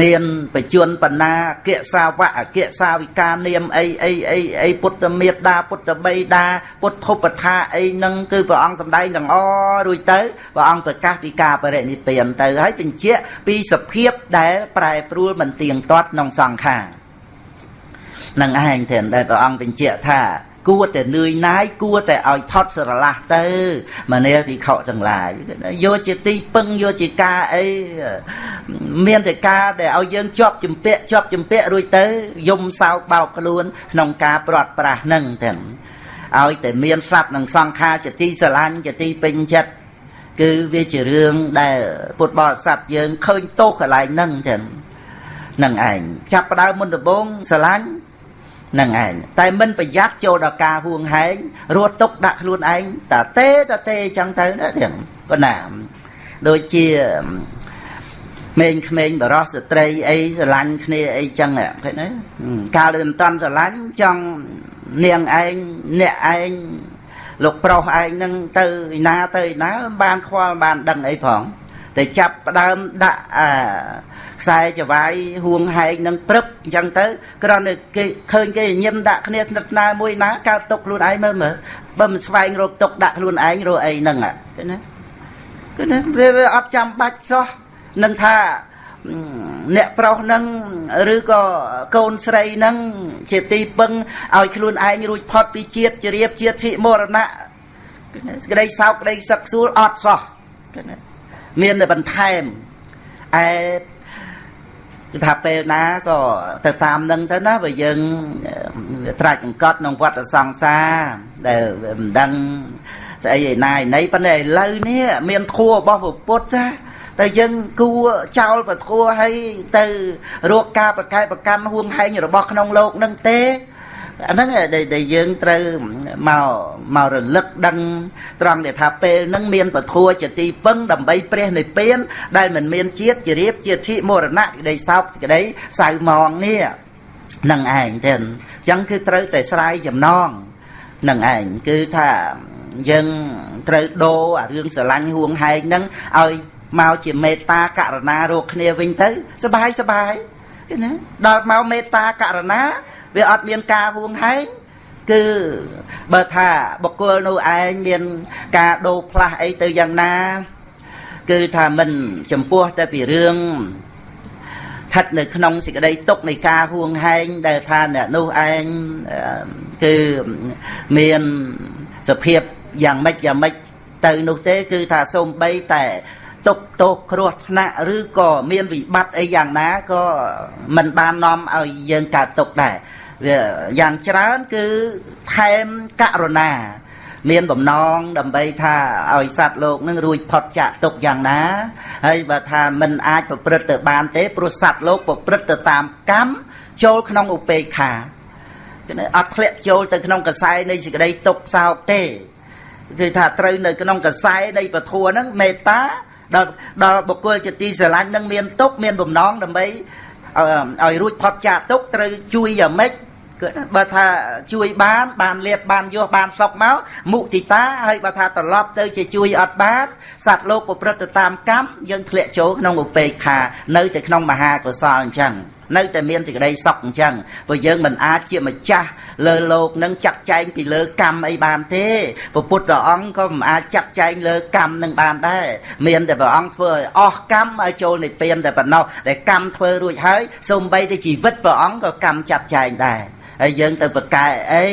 មានបជនបណ្ណាអកិសាវៈអកិសាវិកានាមអីអីអីអីពុទ្ធមេត្តាពុទ្ធបិតាពុទ្ធឧបថាអីហ្នឹងគឺព្រះអង្គសម្ដែងទាំងអរួចទៅព្រះអង្គប្រកាសពីការបរិនិព្វានទៅហើយបញ្ជាក់ពីសភាពដែលប្រែប្រួលមិនទៀងទាត់ក្នុងសង្ខារនឹងឯងទេដែលព្រះអង្គបញ្ជាក់ថា គួរតែនឿយណាយគួរតែឲ្យផុតស្រឡះទៅមនាលវិខទាំងឡាយយកជាទីពឹងយកជាការអីមានតែការដែលឲ្យយើងជាប់ជំពាក់ជាប់ជំពាក់រួចទៅយំសោកបោកខ្លួនក្នុងការព្រាត់ប្រាសនឹងទាំងឲ្យតែមានសត្វនិងសង្ខារជាទីស្រឡាញ់ជាទីពេញចិត្តគឺវាជារឿងដែលពុទ្ធបរិស័ទយើងឃើញទោសកន្លែងហ្នឹងចឹងនឹងឯងចាប់ផ្ដើមមុនដំបូងស្រឡាញ់ នឹងឯងតែមិនប្រយ័ត្នចូលដល់ការហួងហែងរត់ទុកដាក់ខ្លួនឯងតាទេតាទេអញ្ចឹងទៅណាទាំងប៉ុណ្ណាដូចជាក្មេងក្មេងបរោះស្ត្រីអីស្រឡាញ់គ្នាអីចឹងឃើញទេកាលដែលមិនតាន់ស្រឡាញ់ចង់នាងឯងអ្នកឯងលោកប្រុសឯងនឹងទៅឯណាទៅឯណាបានខ្វល់បានដឹងអីផង តែចាប់ផ្ដើមដាក់អាខ្សែចវាយហួងហែងនឹងព្រឹបអញ្ចឹងទៅគ្រាន់តែគេឃើញគេញឹមដាក់គ្នាស្និទ្ធស្នាលមួយណាកើតទុកខ្លួនឯងមើលមើលបើមិនស្វែងរកទុកដាក់ខ្លួនឯងរកអីហ្នឹងឃើញណាគឺណាវាអត់ចាំបាច់សោះនឹងថាអ្នកប្រុសនឹងឬក៏កូនស្រីនឹងជាទីពឹងឲ្យខ្លួនឯងរួចផុតពីជាតិជ្រាបជាតិធិមរណៈសេចក្តីសោកក្តីសឹកសួលអត់សោះ មានតែបន្ថែមឯគឺថាពេលណាក៏ទៅតាមនឹងទៅណាបើយើងត្រាច់អង្កត់ក្នុងវត្តសង្សារដែលមិនដឹងស្អីឯណាឯណីប៉ុន្តែឥឡូវនេះមានធัวរបស់ពុទ្ធណាតែយើងគួចោលពធัวឲ្យទៅរកការប្រកែកប្រកាន់ហួងហែងរបស់ក្នុងលោកនឹងទេ អាហ្នឹងដែលយើងត្រូវមកមករលឹកដឹងត្រង់ដែលថាពេលហ្នឹងមានពធัวជាទីពឹងដើម្បីព្រះនិព្វានដែលមិនមានជាតិជារៀបជាធិមរណៈក្តីសោកក្តីសៅមងនេះនឹងឯងទេអញ្ចឹងគឺត្រូវតែស្រាយចំណងនឹងឯងគឺថាយើងត្រូវដូរអារឿងស្រឡាញ់ហួងហែងហ្នឹងឲ្យមកជាមេត្តាករណារកគ្នាវិញទៅសบายសบาย ណាដល់មកមេត្តាករណាវាអត់មានការហួងហែងគឺបើថាបុគ្គលនោះឯងមានការដូរផ្លាស់អីទៅយ៉ាងណា គឺថាមិនចំពោះតែពីរឿងស្ថិតនៅក្នុងសេចក្តីទុកនៃការហួងហែងដែលថាអ្នកនោះឯងគឺមានសភាពយ៉ាងម៉េចយ៉ាងម៉េចទៅនោះទេ គឺថាសូម្បីតែ ទុកទោសគ្រោះថ្នាក់ឬក៏មានវិបត្តិអីយ៉ាងណាក៏មិនបាននាំឲ្យយើងកើតទុកដែរវាយ៉ាងច្រើនគឺថែមករុណា មានបំណងដើម្បីថាឲ្យសត្វលោកនឹងរួចផុតចាកទុកយ៉ាងណាហើយបើថាមិនអាចប្រព្រឹត្តទៅបានទេព្រោះសត្វលោកប្រព្រឹត្តទៅតាមកម្មចូលក្នុងឧបេក្ខាគឺអត់ធ្លាក់ចូលទៅក្នុងកសែនៃសេចក្តីទុកសោកទេគឺថាត្រូវនៅក្នុងកសែនៃពធហ្នឹងមេត្តា ដល់ដល់បុគ្គលជាទីស្រឡាញ់នឹងមានទុកមានបំណងដើម្បីឲ្យរួចផុតចាកទុកត្រូវជួយយ៉ាងម៉េចគឺបើថាជួយបានបានលៀបបានយោបានសុកមកមុទិតាហើយបើថាត្រឡប់ទៅជាជួយអត់បានសត្វលោកប្រព្រឹត្តទៅតាមកម្មយើងធ្លាក់ចូលក្នុងឧបេក្ខានៅតែក្នុងមហាកុសលអញ្ចឹង នៅតែមានសេចក្តីសុខអញ្ចឹងព្រោះយើងមិនអាចជាម្ចាស់លើលោកនឹងចាត់ចែងពីលើកម្មអីបានទេព្រះពុទ្ធអង្គក៏មិនអាចចាត់ចែងលើកម្មនឹងបានដែរមានតែព្រះអង្គធ្វើឲ្យអស់កម្មឲ្យចូលនិព្វានតែប៉ុណ្ណោះដែលកម្មធ្វើរួចហើយសូម្បីតែជីវិតព្រះអង្គក៏កម្មចាត់ចែងដែរហើយយើងទៅប្រកែអី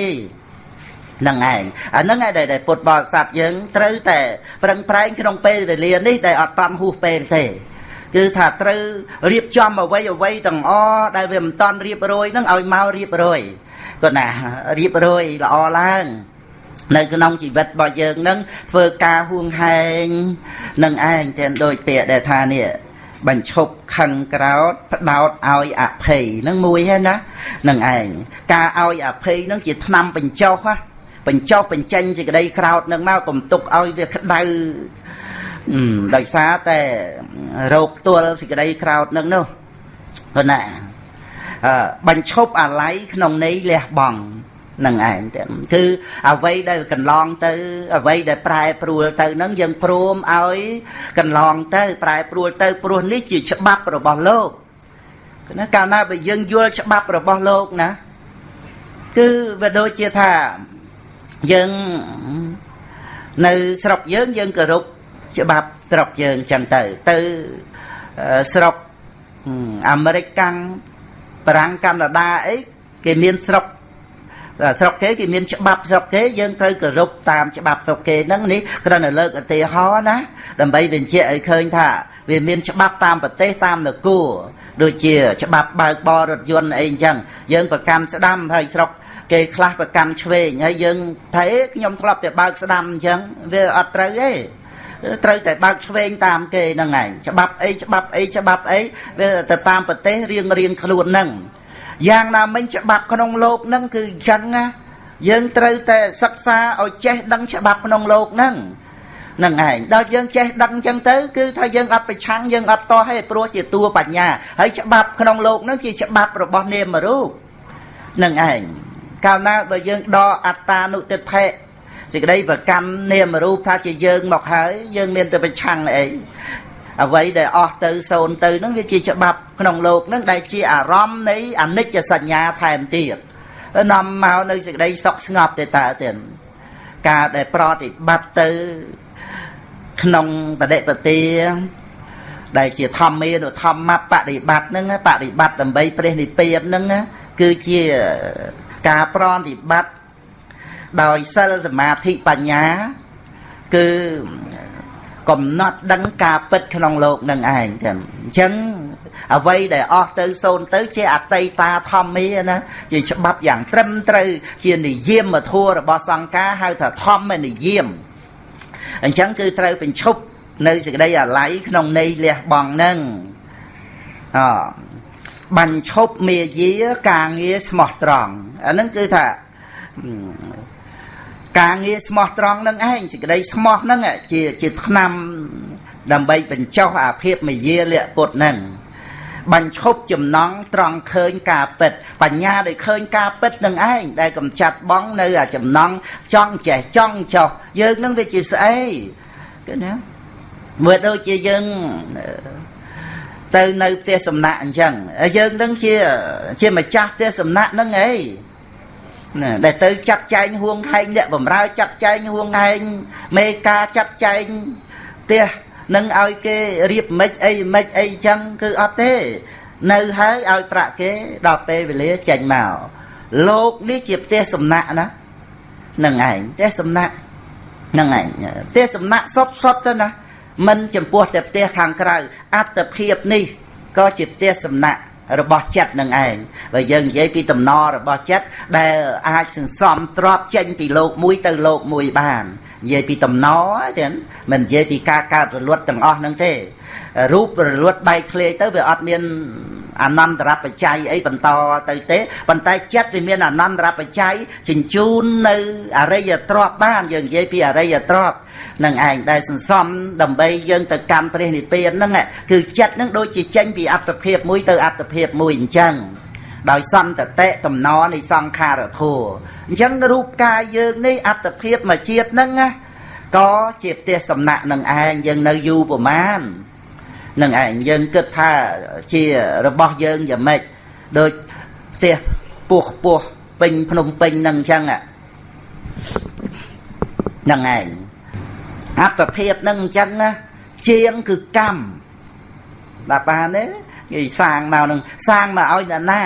នឹងឯងអាហ្នឹងឯងដែលពុទ្ធបរិស័ទយើងត្រូវតែប្រឹងប្រែងក្នុងពេលវេលានេះដែលអត់តាន់ហួសពេលទេ គឺថាត្រូវរៀបចំអ្វីអ្វីទាំងអដែលវាមិនតាន់រៀបរយហ្នឹងឲ្យមករៀបរយគាត់ណារៀបរយល្អឡើងនៅក្នុងជីវិតរបស់យើងនឹងធ្វើការហួងហែងនឹងឯងទាំងដូចពាក្យដែលថានេះបញ្ឈប់ខឹងក្រោតផ្ដោតឲ្យអភ័យនឹងមួយហ្នឹងណានឹងឯងការឲ្យអភ័យនឹងជាថ្នាំបញ្ចុះណាបញ្ចុះបញ្ចេញសេចក្តីក្រោតនឹងមកកុំទុកឲ្យវាក្តៅ ដោយសារតែរោគផ្ទាល់សេចក្តីក្រោតនឹងនោះប៉ុណ្ណាបញ្ឈប់អាល័យក្នុងន័យលះបង់នឹងឯងទៅគឺអ្វីដែលកន្លងទៅអ្វីដែលប្រែប្រួលទៅនឹងយើងព្រមឲ្យកន្លងទៅ ប្រែប្រួលទៅព្រោះនេះជាច្បាប់របស់លោកណាកាលណាបើយើងយល់ច្បាប់របស់លោកណាគឺវាដូចជាថាយើងនៅស្រុកយើងយើងគោរព ច្បាប់ស្រុកយើងចឹងទៅទៅស្រុកអាមេរិកកាំងបារាំងកាណាដាអីគេមានស្រុកស្រុកគេគេមានច្បាប់ស្រុកគេយើងត្រូវគោរពតាមច្បាប់ស្រុកគេហ្នឹងនេះគ្រាន់តែលើកឧទាហរណ៍ណាដើម្បីបញ្ជាក់ឲ្យឃើញថា វាមានច្បាប់តាមប្រទេសតាមនគរដូចជា ច្បាប់បើកបររថយន្តអីអញ្ចឹងយើងប្រកាន់ស្ដាំហើយស្រុកគេខ្លះប្រកាន់ឆ្វេងហើយយើងថាអេខ្ញុំធ្លាប់តែបើកស្ដាំអញ្ចឹងវាអត់ត្រូវទេ ត្រូវតែបើកឆ្វេងតាមគេហ្នឹងឯងច្បាប់អីច្បាប់អីច្បាប់អីវាទៅតាមប្រទេសរៀងរៀងខ្លួនហ្នឹងយ៉ាងណាមិញច្បាប់ក្នុងលោកហ្នឹងគឺអញ្ចឹងណាយើងត្រូវតែសិក្សាឲ្យចេះដឹងច្បាប់ក្នុងលោកហ្នឹងនឹងឯងដល់យើងចេះដឹងអញ្ចឹងទៅគឺថាយើងអត់ប្រឆាំងយើងអត់តោះទេព្រោះជាតួបញ្ញាហើយច្បាប់ក្នុងលោកហ្នឹងជាច្បាប់របស់នាមរូបនឹងឯងកាលណាបើយើងដកអត្តានុតិដ្ឋិ សេចក្តីប្រកម្មនាមរូបថាជាយើងមកហើយយើងមានតែប្រឆាំងអីអ្វីដែលអស់ទៅសូន្យទៅហ្នឹងវាជាច្បាប់ក្នុងលោកហ្នឹងដែលជាអារម្មណ៍នៃអនិច្ចសញ្ញាថែមទៀតនាំមកនៅសេចក្តីសុខស្ងប់ទៅតើទៀតការដែលប្រតិបត្តិទៅក្នុងបដិបទាដែលជាធម្មានុធម្មបដិបត្តិហ្នឹងបដិបត្តិដើម្បីព្រះនិព្វានហ្នឹងគឺជាការប្រតិបត្តិ ដោយសិលសមាធិបញ្ញា គឺកំណត់ដឹងការពិតក្នុងលោកនឹងឯងចឹងអញ្ចឹងអ្វីដែលអស់ទៅសូន្យទៅជាអតីតាធម្មាណាជាច្បាប់យ៉ាងត្រឹមត្រូវ ជានិយមធัวរបស់សង្ការហៅថាធម្មនិយមអញ្ចឹងគឺត្រូវបញ្ឈប់នៅសេចក្តីអាល័យក្នុងន័យលះបង់នឹងអបញ្ឈប់មេយាការងារស្មោះត្រង់អាហ្នឹងគឺថា ការងារស្មោះត្រង់នឹងឯងសេចក្តីស្មោះហ្នឹងជាជាឆ្នាំដើម្បីបញ្ចុះអាភិបមយាលៈពុតហ្នឹងបញ្ឈប់ចំណងត្រង់ឃើញការពិត បញ្ញាដែលឃើញការពិតនឹងឯងដែលកំចាត់បងនៅអាចំណងចង់ចេះចង់ចោះយើងនឹងវាជាស្អីគឺណាមើលដូចជាយើងទៅនៅផ្ទះសំណាក់អញ្ចឹងយើងនឹងជាជាម្ចាស់ផ្ទះសំណាក់នឹងអី ណាដែលទៅចាត់ចែងហួងហែងអ្នកបំរើចាត់ចែងហួងហែងមេការចាត់ចែងផ្ទះនឹងឲ្យគេរៀបមិនអីមិនអីចឹងគឺអត់ទេ នៅហើយឲ្យប្រាក់គេដល់ពេលវេលាចេញមកលោកនេះជាផ្ទះសំណាក់ណានឹងឯងផ្ទះសំណាក់នឹងឯងផ្ទះសំណាក់សុតសុតទៅណាមិនចំពោះតែផ្ទះខាងក្រៅអត្តភាពនេះក៏ជាផ្ទះសំណាក់ របស់ចិត្តនឹងឯងបើយើងនិយាយពីតំណរបស់ចិត្តដែលអាចសន្សំទ្របចេញពីលោកមួយទៅលោកមួយបាននិយាយពីតំណទេមិននិយាយពីការកើតរលត់ទាំងអស់ហ្នឹងទេរូបរលត់បែកធ្លាយទៅវាអត់មាន អនន្តរបច្ច័យអីបន្តទៅទេប៉ុន្តែចិត្តវាមានអនន្តរបច្ច័យជញ្ជូននៅអរិយទ្រព្យបានយើងនិយាយពីអរិយទ្រព្យនឹងឯងដែលសន្សំដើម្បីយើងទៅកម្មព្រះនិព្វានហ្នឹងគឺចិត្តហ្នឹងដូចជាចេញពីអត្តភាពមួយទៅអត្តភាពមួយអញ្ចឹងដោយសន្តតិតំណនៃសង្ខារធัวអញ្ចឹងរូបកាយយើងនេះអត្តភាពមួយជាតិហ្នឹងណាក៏ជាផ្ទះសំណាក់នឹងឯងយើងនៅយូរប្រមាណ នឹងឯងយើងគិតថាជារបស់យើងយ៉ាងម៉េចដូចផ្ទះពោះពោះពេញភ្នំពេញនឹងអញ្ចឹងហ្នឹងឯងអត្តភាពនឹងអញ្ចឹងណាជាងគឺកម្មបាទបានទេគេសាងមកនឹងសាងមកឲ្យអ្នកណា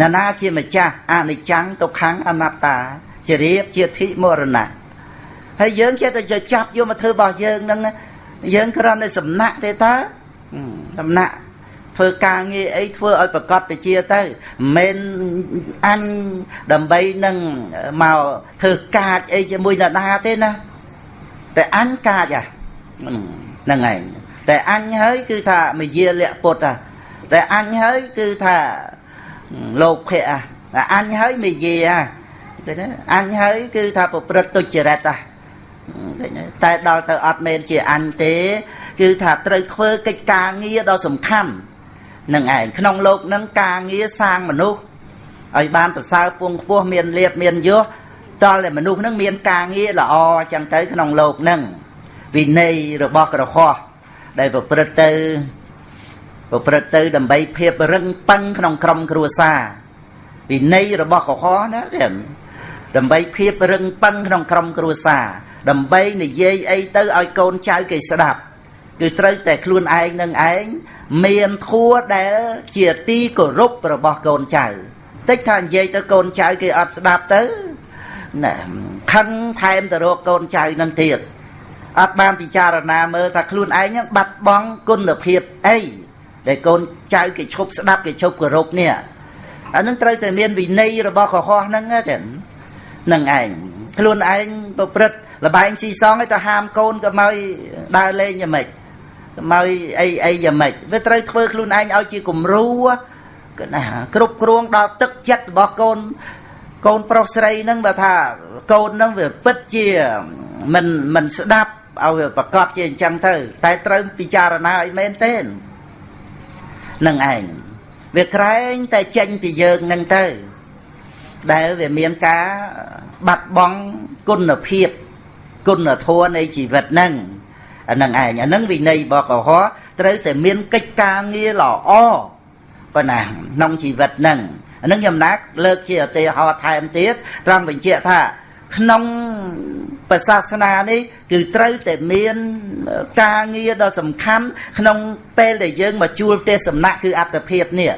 អ្នកណាជាម្ចាស់អនិច្ចំទុក្ខំអនត្តាជារៀបជាធិមរណៈហើយយើងចេះតែចាប់យកមកធ្វើរបស់យើងនឹងយើងគ្រាន់តែសំណាក់ទេតើ សំណាក់ធ្វើការងារអីធ្វើឲ្យប្រកបវិជាទៅមិនអញដើម្បីនឹងមកធ្វើកាចអីជាមួយនរណាទេណាតែអញកាចហ្នឹងឯងតែអញហើយគឺថាមយាលៈពុទ្ធតែអញហើយគឺថាលោកភៈតែអញហើយមយាគឺណាអញហើយគឺថាប្រព្រឹត្តទុច្ចរិត តែដល់ទៅអត់មែនជាអញទេ គឺថាត្រូវធ្វើកិច្ចការងារដ៏សំខាន់នឹងឯងក្នុងលោកនឹងការងារសាងមនុស្សឲ្យបានប្រសើរពងខ្ពស់មានលៀបមានយសតលតែមនុស្សនឹងមានការងារល្អចឹងទៅក្នុងលោកនឹងវិន័យរបស់ក្រហោះដែលប្រព្រឹត្តទៅប្រព្រឹត្តទៅដើម្បីភាពរឹងប៉ឹងក្នុងក្រុមគ្រួសារវិន័យរបស់ក្រហោះណាដើម្បីភាពរឹងប៉ឹងក្នុងក្រុមគ្រួសារ ដើម្បីនិយាយអីទៅឲ្យកូនចៅគេស្ដាប់ គឺត្រូវតែខ្លួនឯងនឹងឯងមានធัวដែលជាទីគោរពរបស់កូនចៅតិចថានិយាយទៅកូនចៅគេអត់ស្ដាប់ទៅណាខឹងថែមទៅរកកូនចៅនឹងទៀតអត់បានពិចារណាមើលថាខ្លួនឯងហ្នឹងបាត់បង់គុណភាពអីដែលកូនចៅគេឈប់ស្ដាប់គេឈប់គោរពនេះអានឹងត្រូវតែមានវិន័យរបស់កុហកហ្នឹងចឹងនឹងឯង ខ្លួនឯងប្រព្រឹត្តលបែងស៊ីសងឲ្យទៅហាមកូនក៏មកដើរលេងយ៉ាងម៉េចមកអីអីយ៉ាងម៉េចវាត្រូវធ្វើខ្លួនឯងឲ្យជាគំរូគឺណាគ្រប់គ្រងដល់ទឹកចិត្តរបស់កូនកូនប្រុសស្រីហ្នឹងបើថាកូនហ្នឹងវាពិតជាមិនមិនស្ដាប់ឲ្យវាប្រកាសជាអញ្ចឹងទៅ តែត្រូវពិចារណាឲ្យមែនទេនឹងឯងវាក្រែងតែចេញពីយើងនឹងទៅ ដែលវាមានការបាត់បង់គុណភាពគុណធម៌នៃជីវិតហ្នឹងអានឹងឯងអានឹងវិន័យបកុហកត្រូវតែមានកិច្ចការងារល្អប៉ុណ្ណាក្នុងជីវិតហ្នឹងអានឹងខ្ញុំណាក់លើកជាឧទាហរណ៍ថែមទៀតត្រង់បញ្ជាក់ថាក្នុងប្រសាសនានេះគឺត្រូវតែមានការងារដ៏សំខាន់ក្នុងពេលដែលយើងមកជួលផ្ទះសំណាក់គឺអត្តភាពនេះ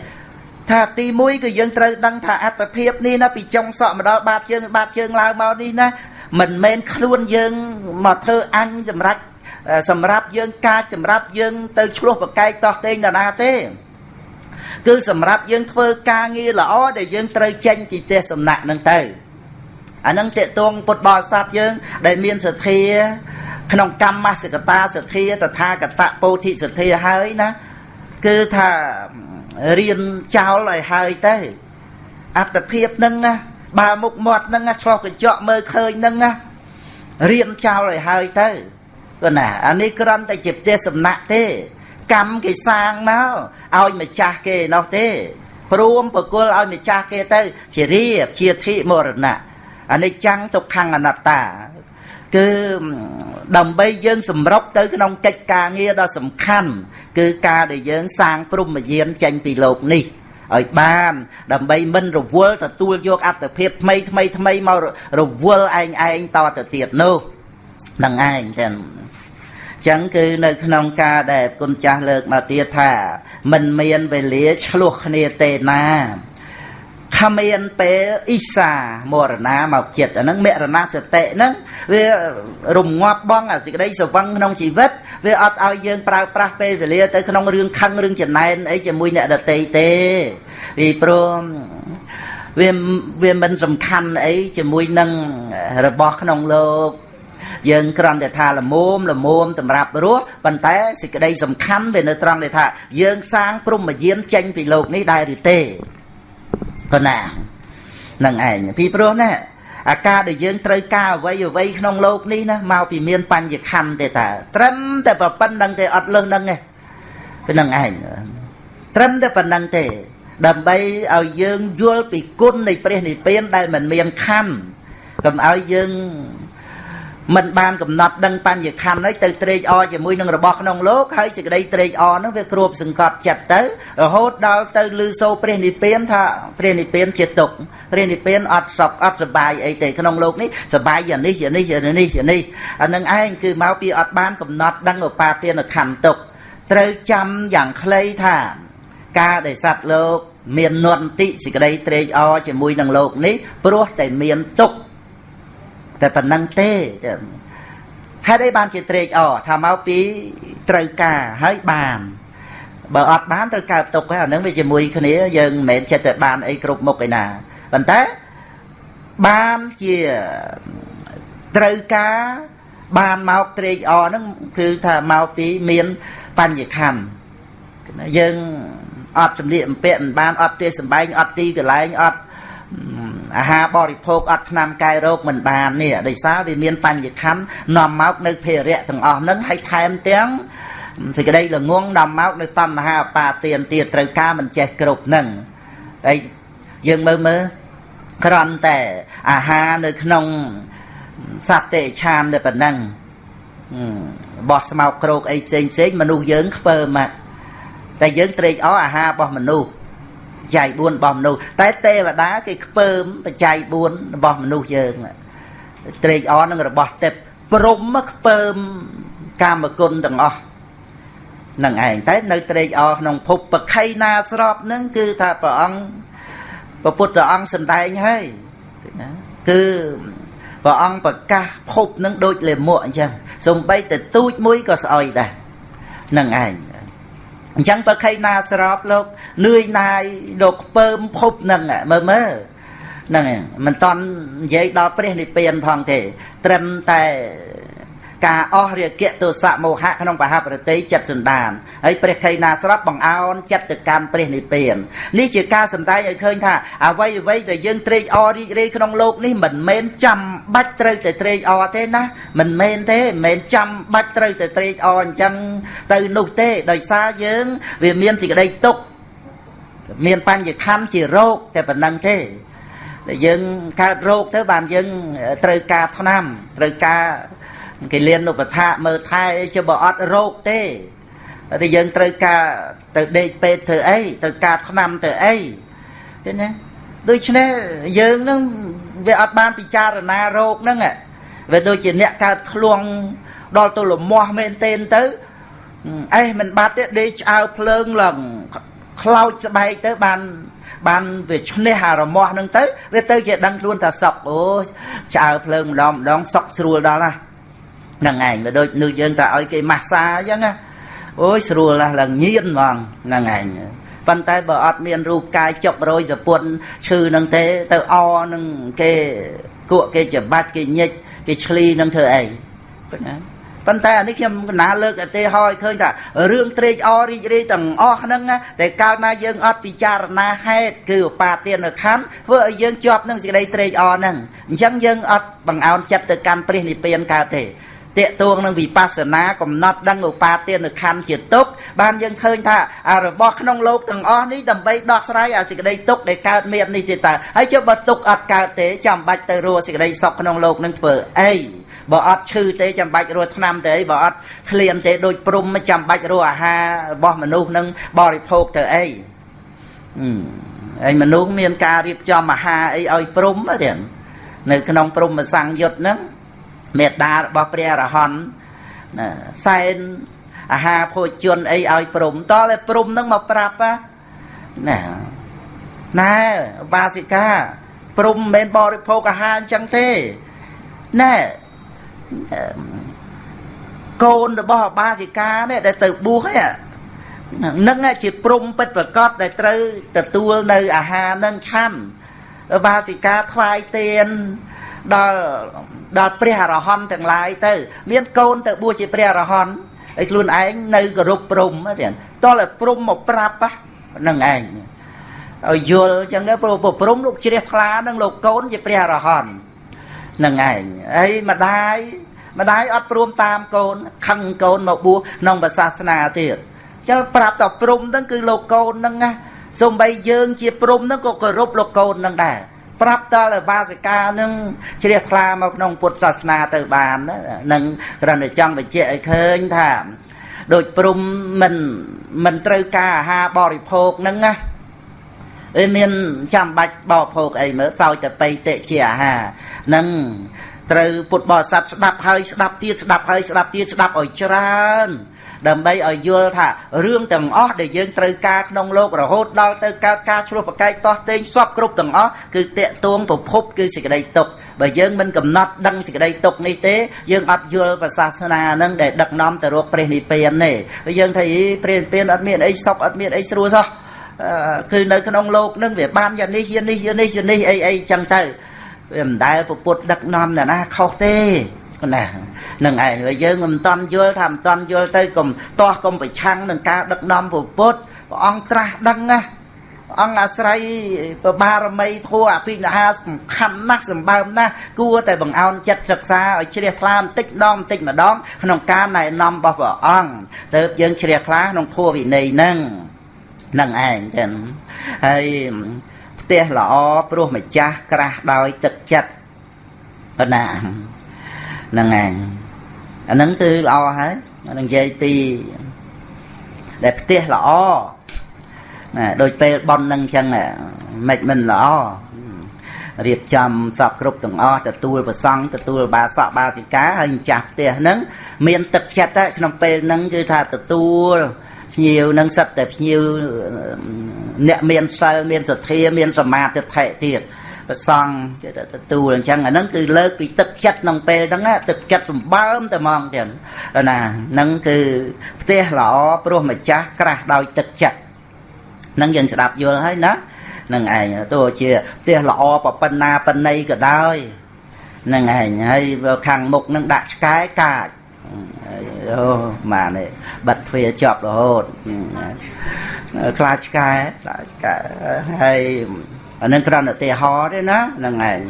ថាទី1គឺយើងត្រូវដឹងថាអត្តភាពនេះណាពីចុងសក់មកដល់បាតជើងបាតជើងឡើងមកនេះណាមិនមែនខ្លួនយើងមកធ្វើអញសម្រាប់សម្រាប់យើងការសម្រាប់យើងទៅឆ្លោះប្រកែកតោះតេងដល់ណាទេគឺសម្រាប់យើងធ្វើការងារល្អដែលយើងត្រូវចេញពីផ្ទះសំណាក់នឹងទៅអានឹងតេតងពុទ្ធបរិស័ទយើង ដែលមានសទ្ធាក្នុងកម្មសកតាសទ្ធាតថាកតពោធិសទ្ធាហើយណាគឺថា រៀនចោលឲ្យហើយទៅអត្តភាពនឹងណាបើមុខមាត់នឹងឆ្លោះកញ្ចក់មើលឃើញនឹងណារៀនចោលឲ្យហើយទៅគាត់ណាអានេះគ្រាន់តែជាផ្ទះសំណាក់ទេ កម្មគេសាងមកឲ្យម្ចាស់គេនោះទេព្រមប្រគល់ឲ្យម្ចាស់គេទៅ ជារៀបជាធិមរណៈអនិច្ចំទុក្ខំអនត្តា គឺដើម្បីយើងសម្រុកទៅក្នុងកិច្ចការងារដ៏សំខាន់គឺការដែលយើងសាងព្រំយានចេញពីលោកនេះឲ្យបាន ដើម្បីមិនរវល់ទទួលយកអត្តភាពថ្មីថ្មីថ្មីមករវល់ឯងឯងតទៅទៀតនោះនឹងឯងទាំងចឹងគឺនៅក្នុងការដែលគុណចាស់លើកមកទៀតថា មិនមានវេលាឆ្លោះគ្នាទេណា ខមានពេលអ៊ីសាមរណាមកចិត្តអាហ្នឹងមរណសតិហ្នឹងវារំងាប់បងអាសេចក្តីស្វឹងក្នុងជីវិតវាអត់ឲ្យយើងប្រើប្រាស់ពេលវេលាទៅក្នុងរឿងខឹងរឿងចំណែនអីជាមួយអ្នកដតីទេពីព្រោះវាវាមិនសំខាន់អីជាមួយនឹងរបស់ក្នុងលោកយើងគ្រាន់តែថាលមមលមមសម្រាប់រស់ប៉ុន្តែសេចក្តីសំខាន់វានៅត្រង់ដែលថាយើងសាងព្រំយានចេញពីលោកនេះដែរឬទេ ប៉ុណ្ណានឹងឯងពីព្រោះណាអាការដែលយើងត្រូវការអ្វីអ្វីក្នុងโลกនេះណាមកពីមានបញ្ញខណ្ឌទេតាត្រឹមតែប៉ុណ្្នឹងទេអត់លើសនឹងទេពីនឹងឯងត្រឹមតែប៉ុណ្្នឹងទេ ដើម្បីឲ្យយើងយល់ពីគុណនៃព្រះនិព្វានដែលមិនមានខណ្ឌកុំឲ្យយើង មិនបានកំណត់ដឹងបញ្ញខណ្ឌហើយទៅត្រេកអរជាមួយនឹងរបស់ក្នុងលោកហើយសេចក្តីត្រេកអរហ្នឹងវាគ្របសង្កត់ចិត្តទៅរហូតដល់ទៅលឺសូរព្រះនិព្វានថាព្រះនិព្វានជាទុកព្រះនិព្វានអត់សពអត់សបាយអីទេក្នុងលោកនេះសបាយយ៉ាងនេះយ៉ាងនេះយ៉ាងនេះយ៉ាងនេះអានឹងឯងគឺមកពីអត់បានកំណត់ដឹងឧបាទានខណ្ឌទុកត្រូវចាំយ៉ាងខ្លីថាការដែលសត្វលោក មាននន្តិសេចក្តីត្រេកអរជាមួយនឹងលោកនេះព្រោះតែមានទុក្ខ តែប៉ុណ្ណឹងទេហេតុអីបានជាត្រេកអរថាមកពីត្រូវការហើយបានបើអត់បានត្រូវកើតទុកហើយអានឹងវាជាមួយគ្នាយើងមិនមែនចិត្តតែបានអីគ្រប់មុខឯណាប៉ុន្តែបានជាត្រូវការបានមកត្រេកអរហ្នឹងគឺថាមកពីមានបញ្ញខណ្ឌយើងអត់សម្លៀកបំពាក់មិនបានអត់ទេសម្បែងអត់ទីកន្លែងអត់ អាហារបរិភោគអត់ថ្នាំកែរោគមិនបាននេះដោយសារវាមានបញ្ញខណ្ឌនាំមកនៅភារៈទាំងអស់ហ្នឹងហើយថែមទាំងសេចក្តីល្ងងនាំមកនៅតណ្ហាអបាទានទៀតត្រូវការមិនចេះគ្រប់ហ្នឹងហើយយើងមើលមើលក្រន់តែអាហារនៅក្នុងសត្វទេឆានតែប៉ុណ្ណឹងបោះស្មោកគ្រោកអីផ្សេងផ្សេងមនុស្សយើងខ្ពើមកតែយើងត្រេកអរអាហាររបស់មនុស្សប ច្ច័យ4របស់មនុស្សតែទេវតាគេខ្ពើមបច្ច័យ4របស់មនុស្សយើងត្រេកអរនឹងរបស់ទេពព្រំមកខ្ពើមកាមគុណទាំងអស់នឹងឯងតែនៅត្រេកអរក្នុងភពបខៃណាស្របនឹងគឺថាព្រះអង្គព្រះពុទ្ធអង្គសំដែងហើយណាគឺព្រះអង្គប្រកាសភពនឹងដូចលេមួកអញ្ចឹងសំបីតែទូចមួយក៏ស្អុយដែរនឹងឯង អញ្ចឹងប្រខៃណាស្របលោកនឿយណាយលោកខ្ពើមភពនឹងមើលមើលហ្នឹងមិនតន់និយាយដល់ព្រះនិព្វានផងទេ ត្រឹមតែ ការអស់រាគៈទោសៈមោហៈក្នុងបហប្រតិចិត្តសន្តានហើយព្រះខេណាស្រាប់បង្អោនចិត្តទៅកម្មព្រះនិព្វាននេះជាការសម្ដែងឲ្យឃើញថាអ្វីអ្វីដែលយើងត្រេកអររីករាយក្នុងលោកនេះមិនមែនចាំបាច់ត្រូវតែត្រេកអរទេណាមិនមែនទេមិនមែនចាំបាច់ត្រូវតែត្រេកអរអញ្ចឹងទៅនោះទេដោយសារយើងវាមានសេចក្តីទុក្ខមានបញ្ញខੰជារោគតែប៉ុណ្្នឹងទេដែលយើងកើតរោគទៅបានយើងត្រូវការថ្នាំត្រូវការ គេលៀនឧបថាមើលថែអី chứ បើអត់រោគទេតែយើងត្រូវការទៅដេកពេទ្យធ្វើអីត្រូវការថ្នាំទៅអីឃើញទេដូច្នេះយើងនឹងវាអត់បានពិចារណារោគហ្នឹងវាដូចជាអ្នកកើតឃ្លួងដល់ទៅលមាស់មែនទេទៅអេមិនបាត់ទេដេកឆ្អើភ្លើងឡើងខ្លោចស្បែកទៅបានបានវាឈ្នះអារមាស់ហ្នឹងទៅវាទៅជាដឹងខ្លួនថាសុកអូឆ្អើភ្លើងម្ដងម្ដងសុកស្រួលដល់ណា ហ្នឹងឯងវាដូចនៅយើងតែឲ្យគេម៉ាស្សាអញ្ចឹងណាអូយស្រួលណាស់ឡើងញៀនហ្មងហ្នឹងឯងប៉ុន្តែបើអត់មានរូបកាយចុករយសពុនឈឺនឹងទេទៅអនឹងគេគក់គេច្បាច់គេញិចគេឆ្លីនឹងធ្វើអីប៉ុណ្ណាប៉ុន្តែអានេះខ្ញុំកណាលើកឧទាហរណ៍ឲ្យឃើញថារឿងត្រេកអររីករាយទាំងអស់ហ្នឹងតែកាលណាយើងអត់ពិចារណាហេតុគឺឧបាទានខណ្ឌធ្វើឲ្យយើងជាប់នឹងសេចក្តីត្រេកអរហ្នឹងអញ្ចឹងយើងអត់បង្អោនចិត្តទៅកាន់ព្រះនិព្វានកើតទេ តេតួងនឹងវិបស្សនាកំណត់ដឹងឧបាទានខណ្ឌជាទុកបានយើងឃើញថាអារបស់ក្នុងលោកទាំងអស់នេះដើម្បីដោះស្រាយអាសេចក្តីទុកដែលកើតមាននេះទេតើហើយចុះបើទុកអត់កើតទេចាំបាច់ទៅរស់សេចក្តីសុខក្នុងលោកនឹងធ្វើអីបើអត់ឈឺទេចាំបាច់រស់ថ្នាំទេបើអត់ឃ្លានទេដូចព្រំចាំបាច់រស់អាហាររបស់មនុស្សនឹងបរិភោគទៅអីហើយមនុស្សមានការរៀបចំអាហារអីឲ្យព្រំទេនៅក្នុងព្រំសង្យុត្តហ្នឹង មេត្តារបស់ព្រះអរហន្តណាសែនអាហារភោជនអីឲ្យព្រំតតែព្រំនឹងមកប្រាប់ណាណែបាសិកាព្រំមិនមែនបរិភោគអាហារអញ្ចឹងទេណែកូនរបស់បាសិកានេះដែលទៅបួសហ្នឹងនឹងជាព្រំពិតប្រកបដែលត្រូវទទួលនៅអាហារនឹងឆាន់បាសិកាថ្វាយទៀន ដល់ដល់ព្រះអរហន្តទាំងឡាយទៅ មានកូនទៅបួសជាព្រះអរហន្តហើយខ្លួនឯងនៅគោរពព្រំទៀតតោះតែព្រំមកប្រាប់ហ្នឹងឯងឲ្យយល់អញ្ចឹងទៅព្រោះព្រំលោកជ្រះថ្លានឹងលោកកូនជាព្រះអរហន្តហ្នឹងឯងហើយម្ដាយម្ដាយអត់ព្រមតាមកូនខឹងកូនមកបួសក្នុងសាសនាទៀតចឹងប្រាប់តព្រំហ្នឹងគឺលោកកូនហ្នឹងណាសំបីយើងជាព្រំហ្នឹងក៏គោរពលោកកូនហ្នឹងដែរ ប្រាប់តលបាសិកានឹងជ្រះថ្លាមកក្នុងពុទ្ធសាសនាទៅបាននឹងគ្រាន់តែចង់បញ្ជាក់ឲ្យឃើញថាដូចព្រំមិនមិនត្រូវការអាហារបរិភោគហ្នឹងណាអីមានចាំបាច់បរិភោគអីមើលសោយតែបៃតិជាអាហារហ្នឹង ត្រូវពុទ្ធបរិស័ទស្ដាប់ហើយស្ដាប់ទៀតស្ដាប់ហើយស្ដាប់ទៀតស្ដាប់ឲ្យច្រើន ដើម្បីឲ្យយល់ថារឿងទាំងអស់ដែលយើងត្រូវការក្នុងលោករហូតដល់ទៅកើតការឆ្លោះប្រកែកតោះតេងសពគ្រប់ទាំងអស់គឺតេកតួងប្រភពគឺសេចក្តីទុកបើយើងមិនកំណត់ដឹងសេចក្តីទុកនេះទេយើងអត់យល់ប្រសាសនានឹងដែលដឹកនាំទៅរកព្រះនិព្វានទេយើងថាព្រះនិព្វានអត់មានអីសុខអត់មានអីស្រួលសោះគឺនៅក្នុងលោកនឹងវាបានយ៉ាងនេះយ៉ាងនេះយ៉ាងនេះយ៉ាងនេះអីអីចឹងទៅ វាមិនដែលពុទ្ធដឹកនាំណាណាខុសទេណានឹងឯងហើយយើងមិនតន់យល់ថាមិនតន់យល់ទៅកុំតោះកុំប្រឆាំងនឹងការដឹកនាំពុទ្ធព្រះអង្គត្រាស់ដឹងណាអង្គអាស្រ័យប្របារមីធัวអភិនិហាសំខាន់ណាស់សម្បើមណាស់គួរតែបង្អោនចិត្តសិក្សាឲ្យជ្រះថ្លាបន្តិចម្ដងបន្តិចម្ដង ក្នុងការណែនាំរបស់ព្រះអង្គទៅយើងជ្រះថ្លាក្នុងធัวវិន័យហ្នឹងនឹងឯងចឹងហើយ ផ្ទះល្អព្រោះម្ចាស់ក្រាស់ដោយទឹកចិត្តប៉ុណ្ណាហ្នឹងឯងអាហ្នឹងគឺល្អហើយនិយាយពីដែលផ្ទះល្អណាដូចពេលប៉ុននឹងអញ្ចឹងមិនមិនល្អរៀបចំសពគ្រប់ទាំងអស់ទទួលប្រសង់ទទួលបាសកបាសិកាហើយម្ចាស់ផ្ទះហ្នឹងមានទឹកចិត្តក្នុងពេលហ្នឹងគឺថាទទួលភ្ញៀវនឹងសិតតែភ្ញៀវ អ្នកមានសិលមានសទ្ធាមានសមាធិទៀតប្រសង់គេទទួលអញ្ចឹងអាហ្នឹងគឺលើកពីទឹកចិត្តក្នុងពេលហ្នឹងទឹកចិត្តសម្បើមតែហ្មងទៀតណាហ្នឹងគឺផ្ទះល្អព្រោះម្ចាស់ក្រាស់ដោយទឹកចិត្តហ្នឹងយើងស្ដាប់យល់ហើយណានឹងឯងទោះជាផ្ទះល្អប៉ុណ្ណាប៉ុណ្ណីក៏ដោយនឹងឯងហើយខាងមុខនឹងដាក់ឆ្កែកាចអូម៉ានេះបាត់ទ្វាជាប់រហូត ខ្លាចឆ្កែខ្លាចឆ្កែហើយអានឹងគ្រាន់តែឧទាហរណ៍ទេណាហ្នឹងឯង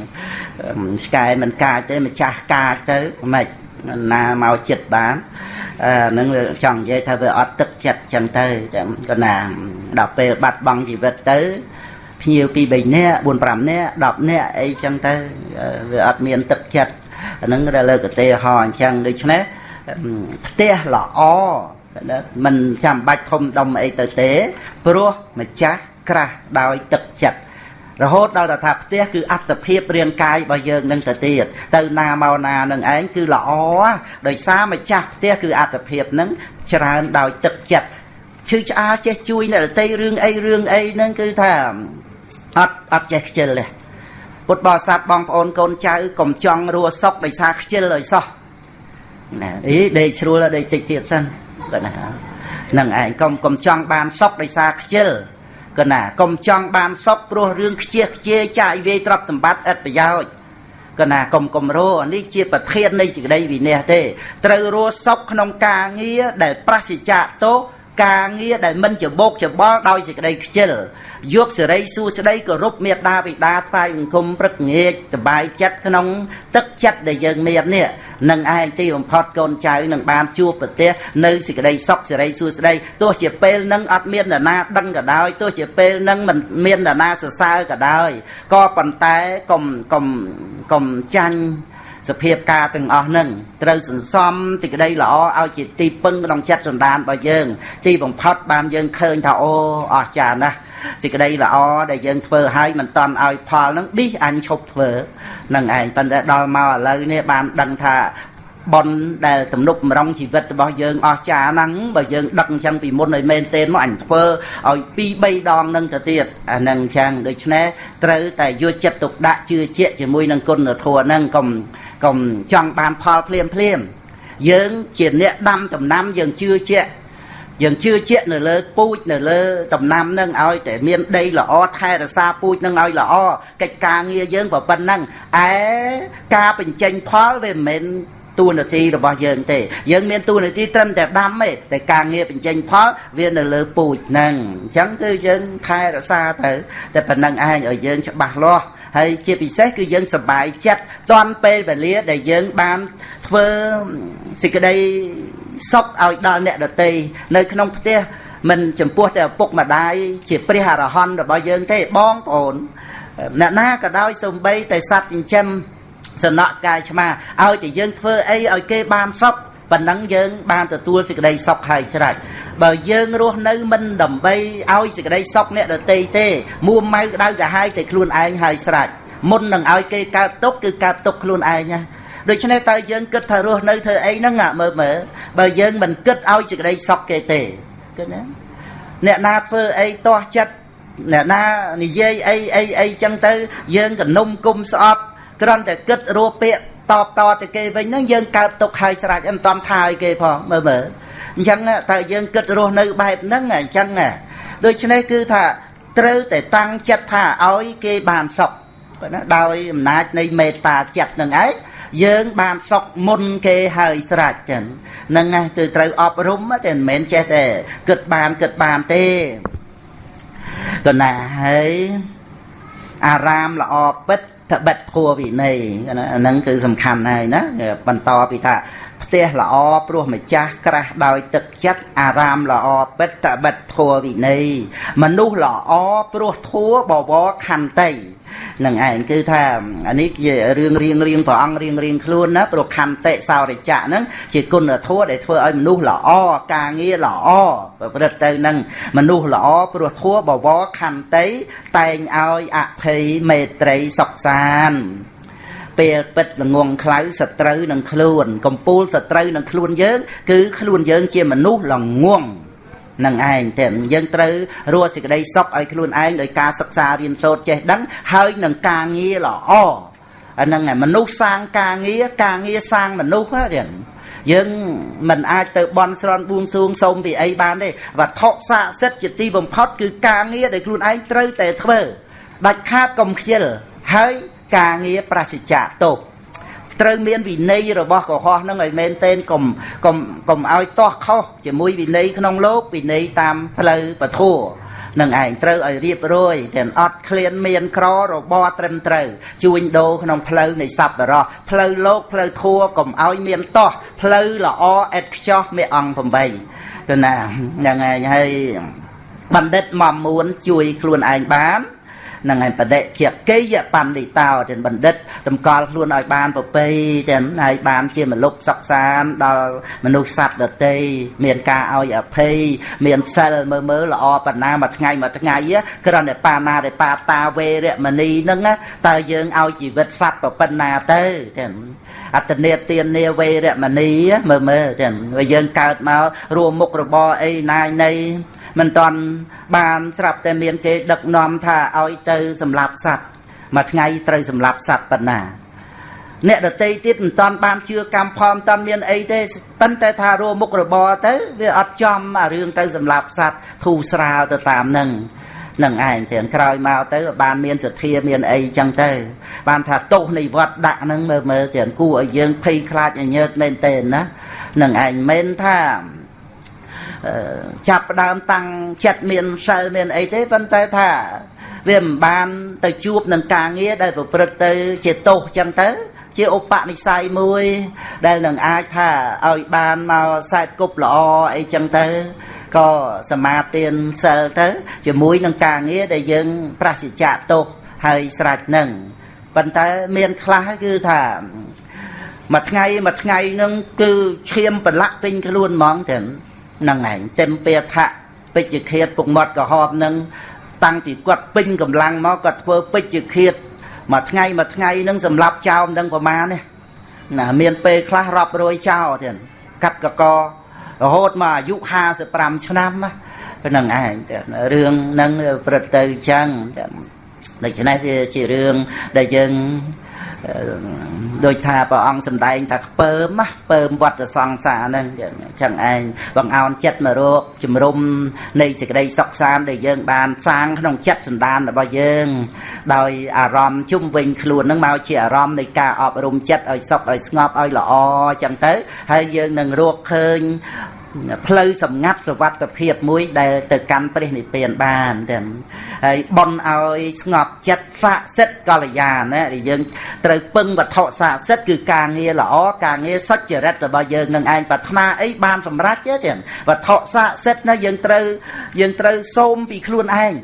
ឆ្កែមិនកាចទេម្ចាស់កាចទៅមិនណាមកចិត្តបានអានឹងចង់និយាយថាវាអត់ទឹកចិត្តចឹងទៅក៏ណាដល់ពេលបាត់បង់ជីវិតទៅភ្ញៀវពី3នាក់4 5នាក់10នាក់អីចឹងទៅវាអត់មានទឹកចិត្តអានឹងដែលលើកឧទាហរណ៍អញ្ចឹងដូច្នេះផ្ទះល្អ មិនចាំបាច់ធំដុំអីទៅទេ ព្រោះម្ចាស់ក្រាស់ដោយទឹកចិត្តរហូតដល់ថាផ្ទះគឺអត្តភាពរាងកាយរបស់យើងនឹងទៅទៀតទៅណាមកណានឹងឯងគឺល្អដោយសារម្ចាស់ផ្ទះគឺអត្តភាពនឹងច្រើនដោយទឹកចិត្តឈឺឆ្អាលចេះជួយអ្នករតីរឿងអីរឿងអីហ្នឹងគឺថាអត់អត់ចេះខ្ជិលទេពុទ្ធបរិស័ទបងប្អូនកូនចៅកុំចង់រស់សុខដោយសារខ្ជិលឲ្យសោះណាអីដេកស្រួលដេកតិចទៀតសិន គាត់ណាហ្នឹងឯងកុំកុំចង់បានសុខដោយសារខ្ជិលគាត់ណាកុំចង់បានសុខព្រោះរឿងខ្ជិះខ្ជាយចាយវាយទ្រព្យសម្បត្តិឥតប្រយោជន៍គាត់ណាកុំកុំរស់នេះជាប្រធាននៃសេចក្តីវិន័យទេ ត្រូវរស់សុខក្នុងការងារដែលប្រសិជ្ជៈទោស ការងារដែលមិនច្បោកច្បល់ដោយសេចក្តីខ្ជិលយកសេរីសួស្តីគោរពមេត្តាបិតាថ្វាយបង្គំព្រឹកងាកសบายចិត្តក្នុងទឹកចិត្តដែលយើងមាននេះនឹងឯងទីបំផុតកូនចៅនឹងបានជួបប្រទេសនៅសេចក្តីសុខសេរីសួស្តីទោះជាពេលនឹងអត់មាននរណាដឹងក៏ដោយទោះជាពេលនឹងមិនមាននរណាសរសើរក៏ដោយក៏ប៉ុន្តែកុំកុំកុំចាញ់ សភាពការទាំងអស់នឹងត្រូវសន្សំសេចក្តីល្អឲ្យជាទីពឹងក្នុងចិត្តសន្តានរបស់យើង ទីបំផុតបានយើងឃើញថាអូអស្ចារ្យណាស់សេចក្តីល្អដែលយើងធ្វើឲ្យមិនតន់ឲ្យផលនឹងឌីសអញឈប់ធ្វើនឹងឯងប៉ុន្តែដល់មកឥឡូវនេះបានដឹងថាប៉ុនដែលទំនុកម្រងជីវិតរបស់យើងអស់ចាហ្នឹងបើយើងដឹកអញ្ចឹងពីមុនឲ្យមែនទេមកអញធ្វើឲ្យ2 3ដងនឹងទៅទៀតអាហ្នឹងអញ្ចឹងដូច្នេះត្រូវតែយកចិត្តទុកដាក់ជឿជាក់ជាមួយនឹងគុណធម៌ហ្នឹងកុំ កុំចង់បានផលភ្លាមភ្លាមយើងជាអ្នកដាំដំណាំយើងជឿជាក់យើងជឿជាក់នៅលើពូជនៅលើដំណាំនឹងឲ្យតែមានដីល្អថែរក្សាពូជនឹងឲ្យល្អកិច្ចការងារយើងក៏ប៉ុណ្ណឹងឯការបញ្ចេញផលវាមិនមែន តួនាទីរបស់យើងទេ យើងមានតួនាទីត្រឹមតែដាំទេតែការងារបញ្ចេញផលវានៅលើពូជហ្នឹងអញ្ចឹងគឺយើងថែរក្សាទៅតែប៉ុណ្្នឹងឯងឲ្យយើងច្បាស់លាស់ហើយជាពិសេសគឺយើងសប្បាយចិត្តតាន់ពេលវេលាដែលយើងបានធ្វើសេចក្តីសុខឲ្យដល់អ្នកដតីនៅក្នុងផ្ទះមិនចំពោះតែឪពុកម្ដាយជាព្រះអរហន្តរបស់យើងទេបងប្អូនអ្នកណាក៏ដោយសំបីតែសត្វចិញ្ចឹម សំណក់កាយឆ្មាឲ្យតែយើងធ្វើអីឲ្យគេបានសុខប៉ុណ្ណឹងយើងបានទទួលសេចក្តីសុខហើយច្រាច់បើយើងរស់នៅមិនដើម្បីឲ្យសេចក្តីសុខអ្នកដតីទេមួម៉ៅក្តៅកាហាយតែខ្លួនឯងហើយស្រេចមុននឹងឲ្យគេកើតទុកគឺកើតទុកខ្លួនឯងណាដូច្នេះតើយើងគិតថារស់នៅធ្វើអីហ្នឹងមើលមើលបើយើងមិនគិតឲ្យសេចក្តីសុខគេទេគិតណាអ្នកណាធ្វើអីទាស់ចិត្តអ្នកណានិយាយអីអីអីចឹងទៅយើងកនុំគុំស្អប់ គ្រាន់តែគិតរੂពាក្យតបតទៅគេវិញហ្នឹងយើងកើតទុកហើយស្រេចមិនតំថាឲ្យគេផងមើលមើលអញ្ចឹងតើយើងគិតរស់នៅបែបហ្នឹងអញ្ចឹងដូច្នេះគឺថាត្រូវតែតាំងចិត្តថាឲ្យគេបានសុខណាដោយអំណាចនៃមេត្តាចិត្តនឹងឯងយើងបានសុខមុនគេហើយស្រេចចឹងហ្នឹងណាគឺត្រូវអប់រំតែមិនមែនចេះតែគិតបានគិតបានទេកណាហើយអារាមល្អពិត ត្បិតធัวវិន័យអាហ្នឹងគឺសំខាន់ហើយណាបន្តពីថាផ្ ផ្ទះល្អព្រោះម្ចាស់ក្រាស់ដោយទឹកចិត្តអារាមល្អបិទតបិទធัวវិន័យមនុស្សល្អព្រោះធัวបវរខន្តីនឹងឯងគឺថាអានេះជារឿងរៀងរៀងព្រះអង្គរៀងរៀងខ្លួនណាព្រោះខន្តិសោរិច្ចៈហ្នឹងជាគុណធម៌ដែលធ្វើឲ្យមនុស្សល្អការងារល្អប្រព្រឹត្តទៅនឹងមនុស្សល្អព្រោះធัวបវរខន្តិតែងឲ្យអភ័យមេត្រីសុខសាន្ត ពេលពិតល្ងងខ្លៅសត្រូវនឹងខ្លួនកំពូលសត្រូវនឹងខ្លួនយើង គឺខ្លួនយើងជាមនុស្សល្ងងនឹងឯងតែយើងត្រូវរស់សេចក្តីសុខឲ្យខ្លួនឯងដោយការសិក្សារៀនសូត្រចេះដឹងហើយនឹងការងារល្អអាហ្នឹងមនុស្សសាងការងារការងារសាងមនុស្សហ្នឹងយើងមិនអាចទៅបន់ស្រន់បួងសួងសូមពីអីបានទេវត្ថុស័ក្តិសិទ្ធិជាទីបំផុតគឺការងារដែលខ្លួនឯងត្រូវតែធ្វើដាច់ខាតកុំខ្ជិលហើយ ការងារប្រសិជ្ជៈទោសត្រូវមានវិន័យរបស់កុហកនឹងឲ្យមែនទែនកុំកុំកុំឲ្យទាស់ខុសជាមួយវិន័យក្នុងលោកវិន័យតាមផ្លូវពធัวនឹងឯងត្រូវឲ្យរៀបរយទាំងអត់ឃ្លានមានក្ររបរត្រឹមត្រូវជួញដូរក្នុងផ្លូវនៃសប្បុរសផ្លូវលោកផ្លូវធัวកុំឲ្យមានទាស់ផ្លូវល្អអេតខ្ចោះមេអង្គ8ទៅណាហ្នឹងឯងហើយបណ្ឌិតមកមួនជួយខ្លួនឯងបាន នឹងឯបដិជាកិយបណ្ឌិតោទាំងបណ្ឌិតតម្កល់ខ្លួនឲ្យបានប្រពៃទាំងហើយបានជាមលុបសកសានដល់មនុស្សសត្វដតីមានការឲ្យអភ័យមានសិលមើលមើលល្អបណ្ណាមួយថ្ងៃមួយថ្ងៃគ្រាន់តែបាណាដែលបាតាវេរមណីហ្នឹងតើយើងឲ្យជីវិតសត្វប៉ុណ្ណាទៅទាំងអត្តនេទាននាវេរមណីមើលមើលទាំងយើងកើតមករួមមុខរបរអីណាយនៃ មិនតាន់បានស្រាប់តែមានគេដឹកនាំថាឲ្យទៅសម្លាប់សត្វមួយថ្ងៃត្រូវសម្លាប់សត្វប៉ុណ្ណាអ្នកដតីទៀតមិនតាន់បានជឿកម្មផលមិនតាន់មានអីទេប៉ុន្តែថារួមមុខរបរទៅវាអត់ចំអារឿងទៅសម្លាប់សត្វធូរស្រាលទៅតាមនឹងនឹងឯងទាំងក្រោយមកទៅបានមានសទ្ធាមានអីចឹងទៅ បានថាទោសនៃវត្តដាក់ហ្នឹងមើលមើលទាំងគួរឲ្យយើងភ័យខ្លាចញញើតមែនទេណានឹងឯងមិនថា ចាប់ផ្ដើមតាំងចិត្តមានសិលមានអីទេប៉ុន្តែថាវាមិនបានទៅជួបនឹងការងារដែលប្រព្រឹត្តទៅ ជាទោសចឹងទៅ ជាឧបនិស្ស័យមួយ ដែលនឹងអាចថាឲ្យបានមកសែតគប់ល្អអីចឹងទៅក៏សមាទានសិលទៅ ជាមួយនឹងការងារដែលយើង ប្រសិជ្ជៈទោសហើយស្រេចនឹងប៉ុន្តែមានខ្លះគឺថាមួយថ្ងៃមួយថ្ងៃនឹងគឺឈាមប្រឡាក់ពេញខ្លួនហ្មងទាំងហ្នឹងឯងต็មពេថៈពេជ្ជឃាតពុកមាត់ក្រហមនឹងតាំងពីគាត់ពេញកម្លាំងមកគាត់ធ្វើពេជ្ជឃាតមួយថ្ងៃមួយថ្ងៃនឹងសម្រាប់ចោលមិនដឹងប្រមាណទេណាមានពេលខ្លះរាប់រយចោលទៀតកាត់កករហូតមកអាយុ55ឆ្នាំហ្នឹងឯងរឿងហ្នឹងព្រឹត្តទៅចឹងដូច្នេះវាជារឿងដែលយើង ដូចថាព្រះអង្គសម្ដែងថាខ្ពើមណាខ្ពើមវត្តសង្សារហ្នឹងចឹងឯងបងអោនចិត្តមករកជំរុំនៃសេចក្តីសុខសាន្តដែលយើងបានសាងក្នុងចិត្តសន្តានរបស់យើង ដោយអារម្មណ៍ជុំវិញខ្លួនហ្នឹងមកជាអារម្មណ៍នៃការអប់រំចិត្តឲ្យសុខឲ្យស្ងប់ឲ្យល្អចឹងទៅហើយយើងនឹងរកឃើញ ផ្លូវសម្ងាត់សវត្ថភាពមួយដែលទៅកាន់ព្រះនិព្វានបានទាំងហើយបនឲ្យស្ងប់ចិត្តស័ក្តិសិទ្ធកល្យាណាដែលយើងត្រូវពឹងវត្ថុស័ក្តិសិទ្ធគឺការងារល្អការងារសុចរិតរបស់យើងនឹងឯងប្រាថ្នាអីបានសម្រេចទេទាំងវត្ថុស័ក្តិសិទ្ធណាយើងត្រូវយើងត្រូវសូមពីខ្លួនឯង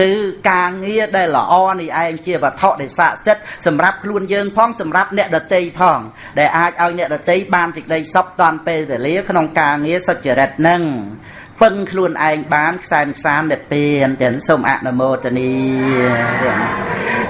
គឺការងារដែលល្អនេះឯងជាវត្ថុដែលស័ក្តិសិទ្ធសម្រាប់ខ្លួនយើងផងសម្រាប់អ្នកដតីផង ដែលអាចឲ្យអ្នកដតីបានសេចក្តីសុខតាន់ពេលវេលាក្នុងការងារសុចរិតនឹងពឹងខ្លួនឯងបានខ្សែមខ្សាននិព្វានទាំងសូមអនុមោទនី